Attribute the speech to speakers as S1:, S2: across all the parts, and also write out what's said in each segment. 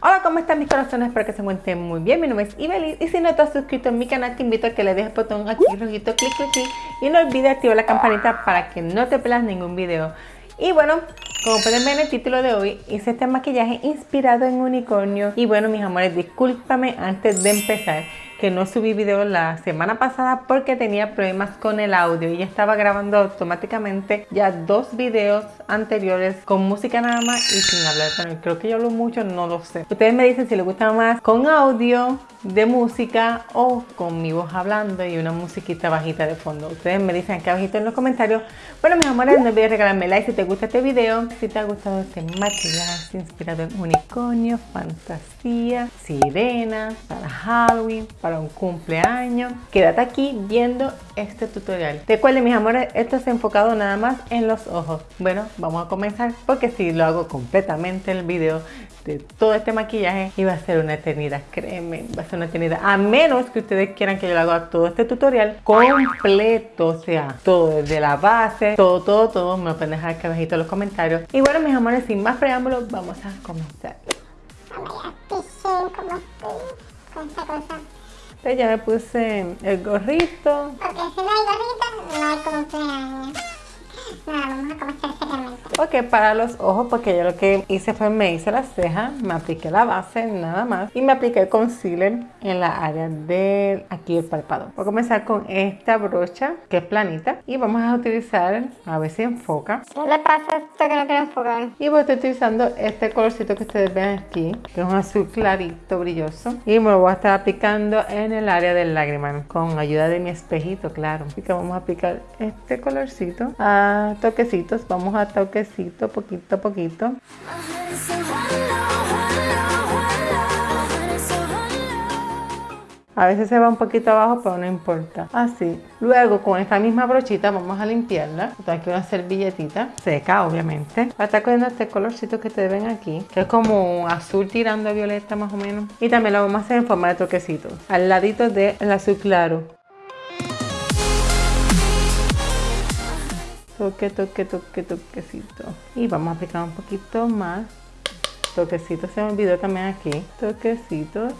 S1: Hola, ¿cómo están mis corazones? Espero que se encuentren muy bien. Mi nombre es Ibelis y si no te has suscrito a mi canal, te invito a que le dejes el botón aquí rojito, clic, clic, clic y no olvides activar la campanita para que no te pierdas ningún video. Y bueno, como pueden ver en el título de hoy, hice este maquillaje inspirado en unicornio. Y bueno, mis amores, discúlpame antes de empezar que no subí video la semana pasada porque tenía problemas con el audio y estaba grabando automáticamente ya dos videos anteriores con música nada más y sin hablar. Creo que yo hablo mucho, no lo sé. Ustedes me dicen si les gusta más con audio de música o con mi voz hablando y una musiquita bajita de fondo. Ustedes me dicen aquí abajito en los comentarios. Bueno, mis amores, no olvides regalarme like si te gusta este video. Si te ha gustado este maquillaje inspirado en unicornio, fantasía, sirena, para Halloween, para un cumpleaños. Quédate aquí viendo este tutorial. Recuerden, mis amores, esto es enfocado nada más en los ojos. Bueno, vamos a comenzar porque si lo hago completamente el video de todo este maquillaje y va a ser una eternidad, créeme, va a ser una eternidad. A menos que ustedes quieran que yo lo haga todo este tutorial completo, o sea, todo desde la base, todo, todo, todo, me lo pueden dejar aquí abajito en los comentarios. Y bueno, mis amores, sin más preámbulos, vamos a comenzar. Entonces ya me puse el gorrito.
S2: Porque si no hay gorrita, no hay cumpleaños. Nada, vamos a comenzar seriamente.
S1: Ok, para los ojos, porque yo lo que hice fue me hice las cejas, me apliqué la base, nada más. Y me apliqué el concealer en la área de aquí el párpado. Voy a comenzar con esta brocha, que es planita. Y vamos a utilizar, a ver si enfoca.
S2: ¿Qué le pasa esto que no quiero enfocar?
S1: Y voy a estar utilizando este colorcito que ustedes ven aquí, que es un azul clarito, brilloso. Y me lo voy a estar aplicando en el área del lágrima, con ayuda de mi espejito, claro. Así que vamos a aplicar este colorcito a toquecitos. Vamos a toquecito, poquito a poquito. A veces se va un poquito abajo, pero no importa. Así. Luego, con esta misma brochita, vamos a limpiarla. Tengo aquí una servilletita seca, obviamente. Voy a estar cogiendo este colorcito que ustedes ven aquí, que es como azul tirando a violeta más o menos. Y también lo vamos a hacer en forma de toquecitos, al ladito del azul claro. Toque, toque, toque, toquecito. Y vamos a aplicar un poquito más. Toquecitos, se me olvidó también aquí. Toquecitos.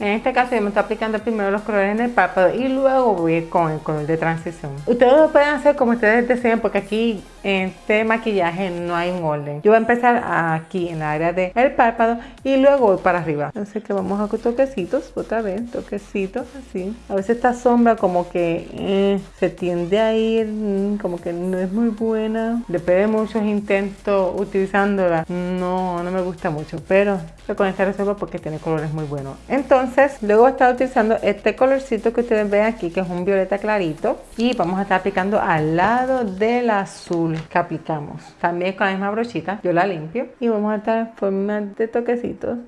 S1: En este caso yo me estoy aplicando primero los colores en el párpado y luego voy con el color de transición. Ustedes lo pueden hacer como ustedes deseen porque aquí este maquillaje no hay un orden. Yo voy a empezar aquí en la área del párpado y luego voy para arriba. Así que vamos a toquecitos, otra vez, toquecitos así. A veces esta sombra como que eh, se tiende a ir, mm, como que no es muy buena. Después de muchos intentos utilizándola, no, no me gusta mucho, pero con esta reserva porque tiene colores muy buenos. Entonces, luego voy a estar utilizando este colorcito que ustedes ven aquí, que es un violeta clarito. Y vamos a estar aplicando al lado del azul que aplicamos. También con la misma brochita, yo la limpio. Y vamos a estar en forma de toquecitos.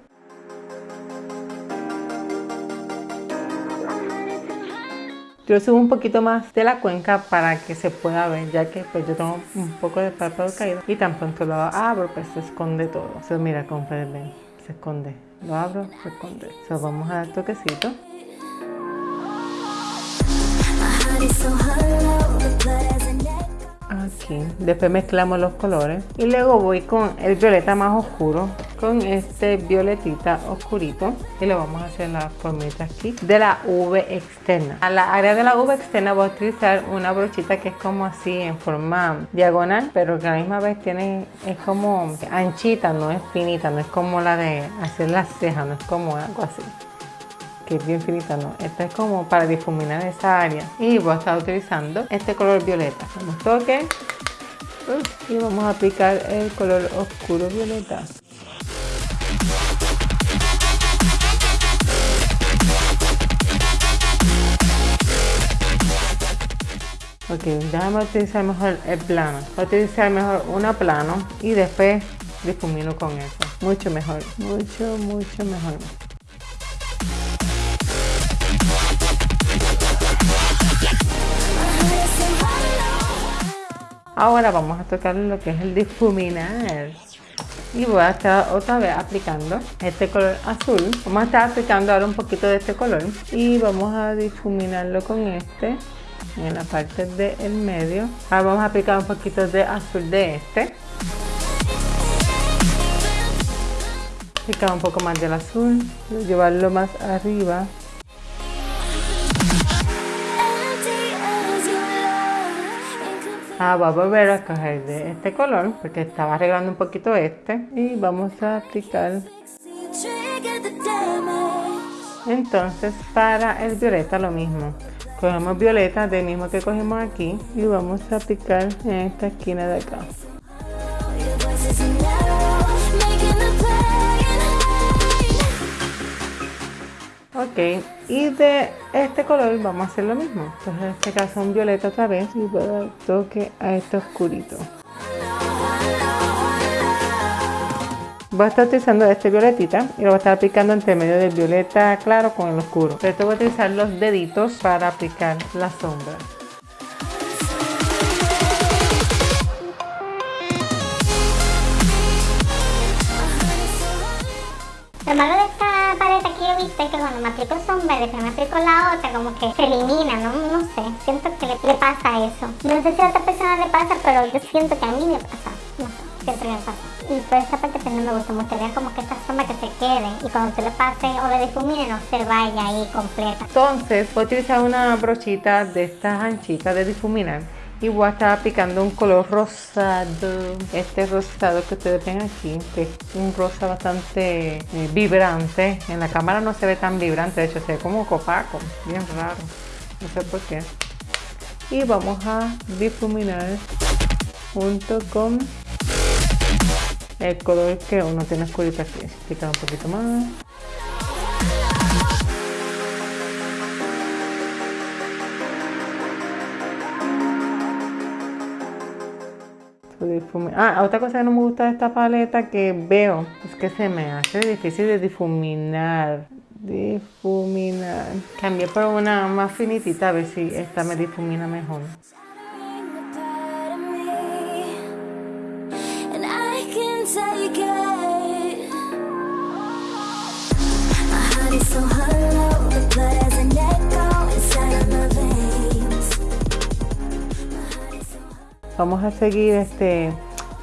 S1: Yo subo un poquito más de la cuenca para que se pueda ver, ya que pues yo tengo un poco de párpado caído y tan pronto lo abro, pues se esconde todo. Entonces mira, como ver, se esconde. Lo abro, se esconde. Entonces vamos a dar toquecito. Aquí. Después mezclamos los colores. Y luego voy con el violeta más oscuro. Con este violetita oscurito. Y le vamos a hacer la formita aquí. De la V externa. A la área de la V externa voy a utilizar una brochita que es como así en forma diagonal. Pero que a la misma vez tiene, es como anchita, no es finita. No es como la de hacer las cejas. No es como algo así que es bien finita, no. Esta es como para difuminar esa área. Y voy a estar utilizando este color violeta. Damos toque. Uf, Y vamos a aplicar el color oscuro violeta. Ok, déjame utilizar mejor el plano. Voy a utilizar mejor una plano y después difumino con eso. Mucho mejor, mucho, mucho mejor. Ahora vamos a tocar lo que es el difuminar. y voy a estar otra vez aplicando este color azul. Vamos a estar aplicando ahora un poquito de este color. Y vamos a difuminarlo con este en la parte del medio. Ahora vamos a aplicar un poquito de azul de este. Aplicar un poco más del azul. Llevarlo más arriba Ah, voy a volver a coger de este color porque estaba arreglando un poquito este y vamos a aplicar. Entonces para el violeta lo mismo. Cogemos violeta del mismo que cogimos aquí y vamos a aplicar en esta esquina de acá ok y de este color vamos a hacer lo mismo entonces en este caso un violeta otra vez y voy a dar toque a este oscurito Voy a estar utilizando este violetita y lo voy a estar aplicando entre medio del violeta claro con el oscuro. Pero esto voy a utilizar los deditos para aplicar la sombra.
S2: Lo malo de esta paleta que yo viste es que cuando me aplico sombra después me la otra, como que se elimina, ¿no? No sé, siento que le, pasa eso. No sé si a otra persona le pasa, pero yo siento que a mí me pasa. No me pasa. Y por esa parte pues no me gusta, me gustaría como que esta sombra que se quede y cuando se le pase o le difumine no se vaya ahí completa.
S1: Entonces voy a utilizar una brochita de estas anchitas de difuminar y voy a estar aplicando un color rosado. Este rosado que ustedes ven aquí, que es un rosa bastante eh, vibrante. En la cámara no se ve tan vibrante, de hecho se ve como copaco, bien raro. No sé por qué. Y vamos a difuminar junto con el color que uno tiene oscurito aquí. Aplicar un poquito más. Ah, otra cosa que no me gusta de esta paleta que veo es que se me hace difícil de difuminar. Difuminar. Cambié por una más finitita a ver si esta me difumina mejor. Vamos a seguir este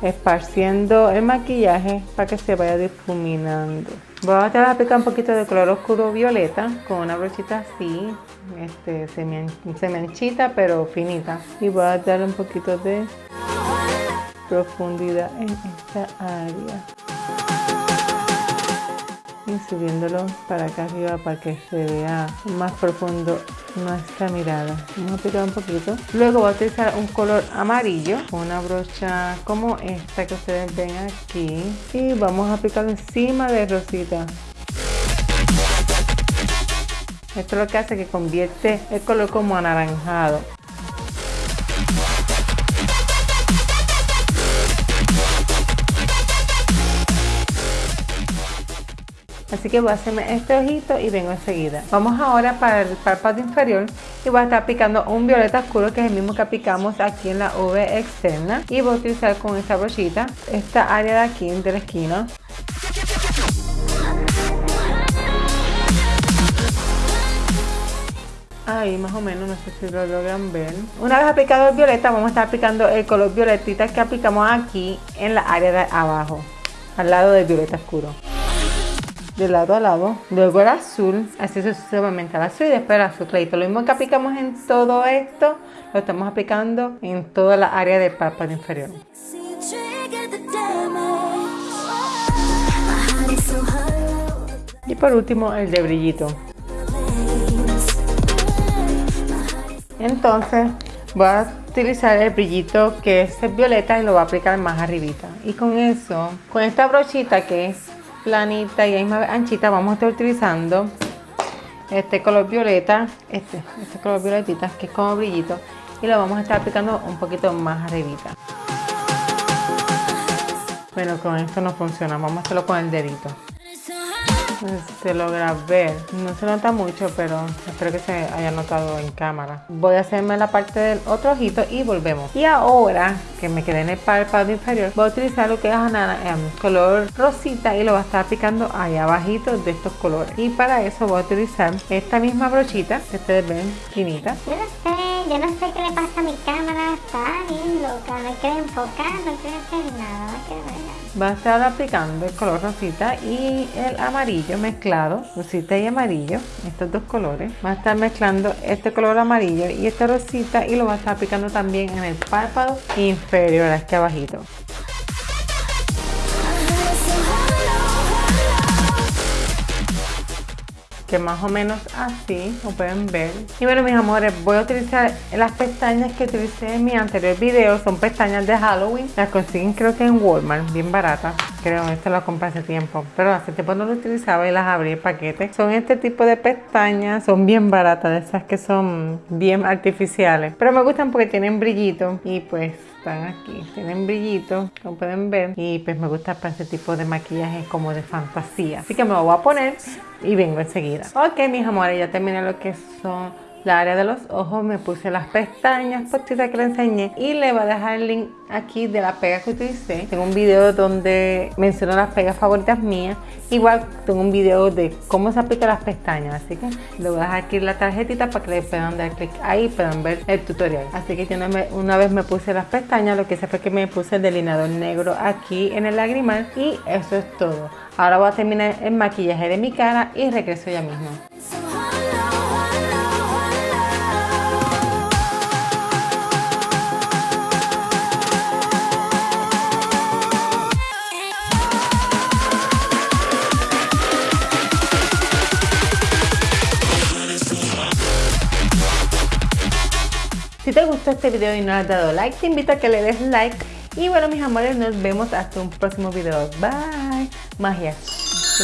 S1: esparciendo el maquillaje para que se vaya difuminando. Voy a aplicar un poquito de color oscuro violeta con una brochita así, este, pero finita. Y voy a darle un poquito de profundidad en esta área. Y subiéndolo para acá arriba para que se vea más profundo nuestra mirada. Vamos a aplicar un poquito. Luego voy a utilizar un color amarillo una brocha como esta que ustedes ven aquí. Y vamos a aplicarlo encima de rosita. Esto es lo que hace que convierte el color como anaranjado. Así que voy a hacerme este ojito y vengo enseguida. Vamos ahora para el párpado inferior y voy a estar aplicando un violeta oscuro que es el mismo que aplicamos aquí en la V externa. Y voy a utilizar con esta brochita esta área de aquí de la esquina. Ahí más o menos, no sé si lo logran ver. Una vez aplicado el violeta, vamos a estar aplicando el color violetita que aplicamos aquí en la área de abajo, al lado del violeta oscuro de lado a lado, luego el azul, así sucesivamente el azul y después el azul clarito. Lo mismo que aplicamos en todo esto, lo estamos aplicando en toda la área del párpado inferior. Y por último el de brillito. Entonces voy a utilizar el brillito que es violeta y lo voy a aplicar más arribita. Y con eso, con esta brochita que es planita y misma anchita, vamos a estar utilizando este color violeta, este, este color violetita que es como brillito y lo vamos a estar aplicando un poquito más arribita. Bueno, con esto no funciona, vamos a hacerlo con el dedito. Se logra ver. No se nota mucho, pero espero que se haya notado en cámara. Voy a hacerme la parte del otro ojito y volvemos. Y ahora que me quedé en el párpado inferior, voy a utilizar lo que es anana, en color rosita y lo voy a estar aplicando ahí abajito de estos colores. Y para eso voy a utilizar esta misma brochita que ustedes ven finita.
S2: Yo no sé, yo no sé qué le pasa a mi cámara, está bien loca, no quiere enfocar, no quiere hacer nada, no quiere ver nada.
S1: Va a estar aplicando el color rosita y el amarillo mezclado, rosita y amarillo, estos dos colores. Va a estar mezclando este color amarillo y esta rosita y lo va a estar aplicando también en el párpado inferior, aquí abajito. Que más o menos así, lo pueden ver. Y bueno mis amores, voy a utilizar las pestañas que utilicé en mi anterior video, son pestañas de Halloween, las consiguen creo que en Walmart, bien baratas, creo, esta la compré hace tiempo, pero hace tiempo no lo utilizaba y las abrí el paquete. Son este tipo de pestañas, son bien baratas, de esas que son bien artificiales, pero me gustan porque tienen brillito y pues están aquí, tienen brillito, como pueden ver, y pues me gusta para ese tipo de maquillaje como de fantasía. Así que me lo voy a poner y vengo enseguida. Ok, mis amores, ya terminé lo que son la área de los ojos, me puse las pestañas postitas que le enseñé y le voy a dejar el link aquí de la pega que utilicé. Tengo un video donde menciono las pegas favoritas mías. Igual tengo un video de cómo se aplican las pestañas, así que le voy a dejar aquí la tarjetita para que le puedan dar clic ahí y puedan ver el tutorial. Así que una vez me puse las pestañas, lo que hice fue que me puse el delineador negro aquí en el lagrimal y eso es todo. Ahora voy a terminar el maquillaje de mi cara y regreso ya mismo. Si te gustó este video y no has dado like, te invito a que le des like. Y bueno, mis amores, nos vemos hasta un próximo video. Bye. Magia.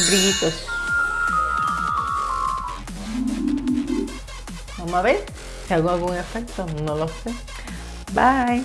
S1: Brillitos. Vamos a ver si hago algún efecto. No lo sé. Bye.